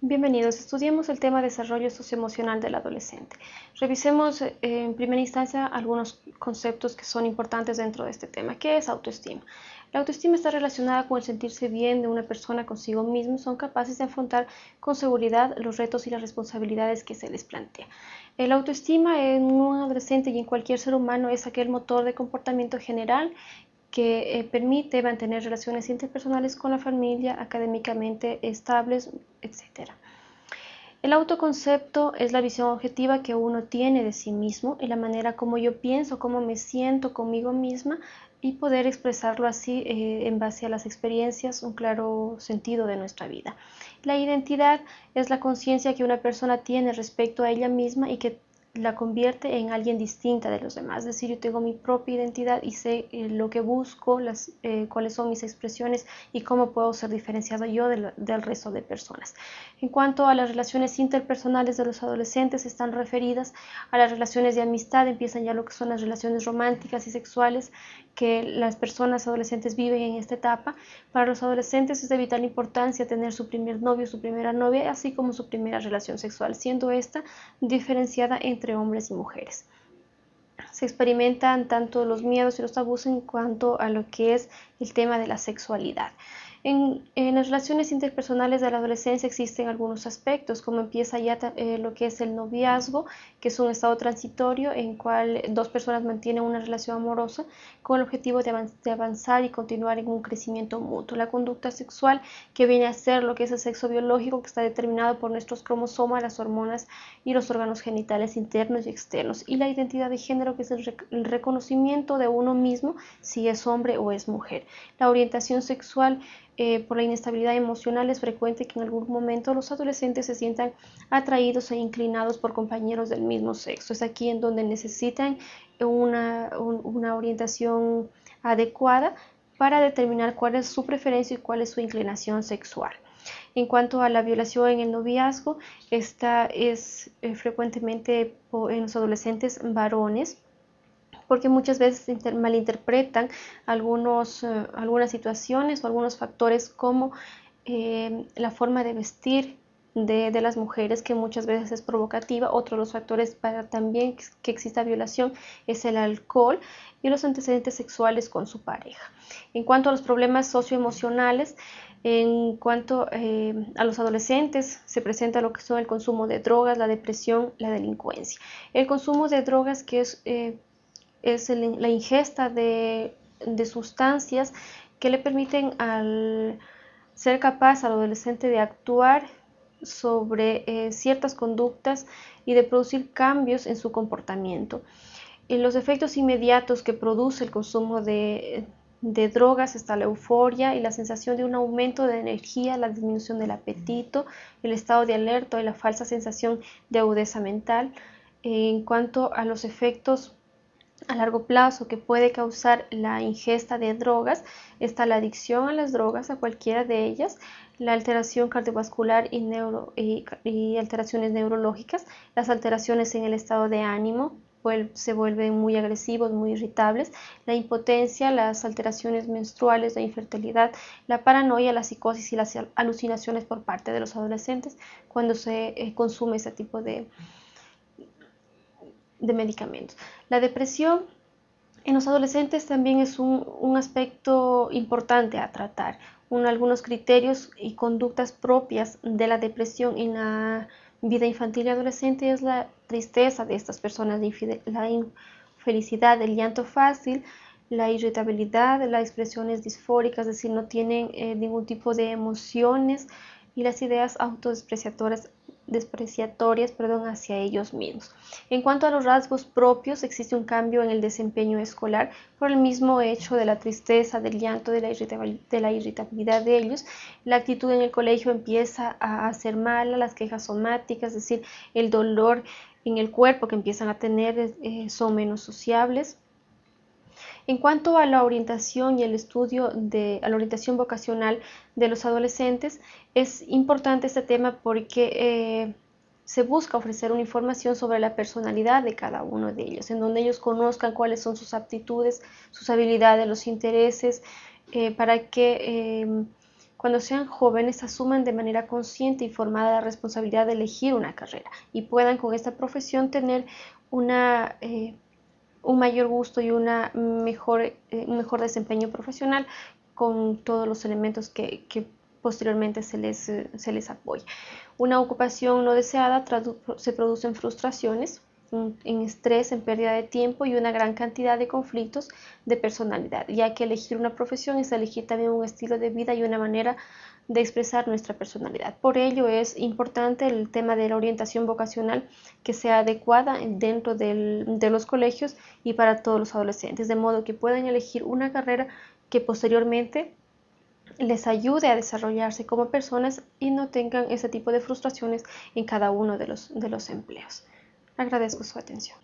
Bienvenidos, estudiemos el tema desarrollo socioemocional del adolescente. Revisemos eh, en primera instancia algunos conceptos que son importantes dentro de este tema. ¿Qué es autoestima? La autoestima está relacionada con el sentirse bien de una persona consigo mismo, son capaces de afrontar con seguridad los retos y las responsabilidades que se les plantea. El autoestima en un adolescente y en cualquier ser humano es aquel motor de comportamiento general que eh, permite mantener relaciones interpersonales con la familia académicamente estables, etc. El autoconcepto es la visión objetiva que uno tiene de sí mismo y la manera como yo pienso, cómo me siento conmigo misma y poder expresarlo así eh, en base a las experiencias, un claro sentido de nuestra vida. La identidad es la conciencia que una persona tiene respecto a ella misma y que la convierte en alguien distinta de los demás. Es decir, yo tengo mi propia identidad y sé eh, lo que busco, las, eh, cuáles son mis expresiones y cómo puedo ser diferenciado yo del, resto de personas. En cuanto a las relaciones interpersonales de los adolescentes, están referidas a las relaciones de amistad, empiezan ya lo que son las relaciones románticas y sexuales que las personas adolescentes viven en esta etapa. Para los adolescentes es de vital importancia tener su primer novio, su primera novia, así como su primera relación sexual, siendo esta diferenciada entre hombres y mujeres. Se experimentan tanto los miedos y los tabús en cuanto a lo que es el tema de la sexualidad. En, las relaciones interpersonales de la adolescencia existen algunos aspectos, como empieza ya eh, lo que es el noviazgo, que es un estado transitorio en cual dos personas mantienen una relación amorosa con el objetivo de, de, avanzar y continuar en un crecimiento mutuo. La conducta sexual, que viene a ser lo que es el sexo biológico, que está determinado por nuestros cromosomas, las hormonas y los órganos genitales internos y externos. Y la identidad de género, que es el, el reconocimiento de uno mismo si es hombre o es mujer. La orientación sexual eh, por la inestabilidad emocional es frecuente que en algún momento los adolescentes se sientan atraídos e inclinados por compañeros del mismo sexo. Es aquí en donde necesitan una, una orientación adecuada para determinar cuál es su preferencia y cuál es su inclinación sexual. En cuanto a la violación en el noviazgo, esta es eh, frecuentemente en los adolescentes varones porque muchas veces malinterpretan algunos, eh, algunas situaciones o algunos factores como eh, la forma de vestir de, las mujeres que muchas veces es provocativa. Otro de los factores para también que exista violación es el alcohol y los antecedentes sexuales con su pareja. En cuanto a los problemas socioemocionales, en cuanto eh, a los adolescentes, se presenta lo que son el consumo de drogas, la depresión, la delincuencia. El consumo de drogas, que es es la ingesta de, sustancias que le permiten al ser capaz al adolescente de actuar sobre eh, ciertas conductas y de producir cambios en su comportamiento. En los efectos inmediatos que produce el consumo de, de, drogas está la euforia y la sensación de un aumento de energía, la disminución del apetito, el estado de alerta y la falsa sensación de agudeza mental. En cuanto a los efectos a largo plazo que puede causar la ingesta de drogas está la adicción a las drogas, a cualquiera de ellas, la alteración cardiovascular y, neuro, y, alteraciones neurológicas, las alteraciones en el estado de ánimo, se vuelven muy agresivos, muy irritables, la impotencia, las alteraciones menstruales, la infertilidad, la paranoia, la psicosis y las alucinaciones por parte de los adolescentes cuando se eh, consume ese tipo de, de medicamentos. La depresión en los adolescentes también es un, aspecto importante a tratar. algunos criterios y conductas propias de la depresión en la vida infantil y adolescente es la tristeza de estas personas, la infelicidad, el llanto fácil, la irritabilidad, las expresiones disfóricas, es decir, no tienen eh, ningún tipo de emociones y las ideas autodespreciatorias despreciatorias perdón, hacia ellos mismos. En cuanto a los rasgos propios, existe un cambio en el desempeño escolar por el mismo hecho de la tristeza, del llanto, de la, irritabilidad de ellos. La actitud en el colegio empieza a ser mala, las quejas somáticas, es decir, el dolor en el cuerpo que empiezan a tener eh, son menos sociables. En cuanto a la orientación y el estudio de la orientación vocacional de los adolescentes, es importante este tema porque eh, se busca ofrecer una información sobre la personalidad de cada uno de ellos, en donde ellos conozcan cuáles son sus aptitudes, sus habilidades, los intereses, eh, para que em, cuando sean jóvenes asuman de manera consciente y formada la responsabilidad de elegir una carrera y puedan con esta profesión tener una, eh, un mayor gusto y una mejor, eh, un mejor desempeño profesional con todos los elementos que, que posteriormente se les, se les apoya. Una ocupación no deseada se produce en frustraciones, en estrés, en pérdida de tiempo y una gran cantidad de conflictos de personalidad, ya que elegir una profesión es elegir también un estilo de vida y una manera de expresar nuestra personalidad. Por ello es importante el tema de la orientación vocacional que sea adecuada dentro de los colegios y para todos los adolescentes, de modo que puedan elegir una carrera que posteriormente les ayude a desarrollarse como personas y no tengan ese tipo de frustraciones en cada uno de los, de los empleos. Agradezco su atención.